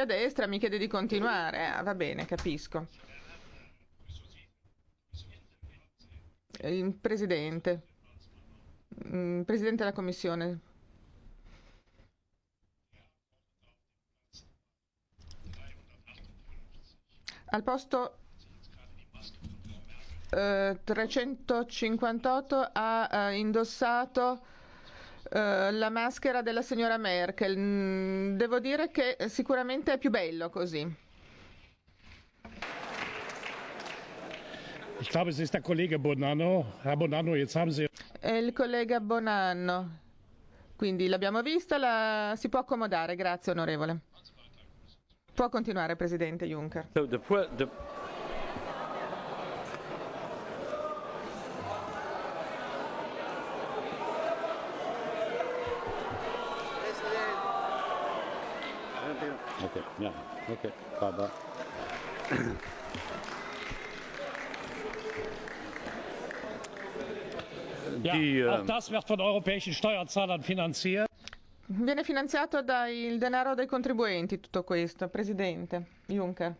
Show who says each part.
Speaker 1: a destra mi chiede di continuare. Ah, va bene, capisco. Il presidente. Mm, Presidente della Commissione. Al posto eh, 358 ha eh, indossato eh, la maschera della signora Merkel. Mm, Devo dire che sicuramente è più bello così.
Speaker 2: Ich glaube, es ist der Kollege Bonanno. Herr Bonanno, jetzt haben Sie.
Speaker 1: È il collega Bonanno. Quindi l'abbiamo vista, la... si può accomodare. Grazie onorevole. Può continuare, Presidente Juncker.
Speaker 3: So the, pro-
Speaker 4: ja, okay, bye
Speaker 2: Ja,
Speaker 3: Die,
Speaker 2: auch
Speaker 3: ähm,
Speaker 2: das wird von europäischen Steuerzahlern finanziert.
Speaker 1: Viene finanziato dal denaro dei contribuenti tutto questo, Presidente Juncker.